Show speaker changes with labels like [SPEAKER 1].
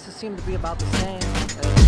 [SPEAKER 1] prices seem to be about the same.